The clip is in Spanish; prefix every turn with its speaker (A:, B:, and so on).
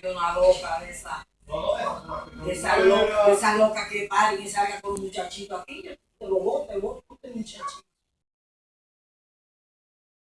A: que una loca de esa. De esa loca, de esa loca que paren y salga con un muchachito aquí. Yo te lo voto,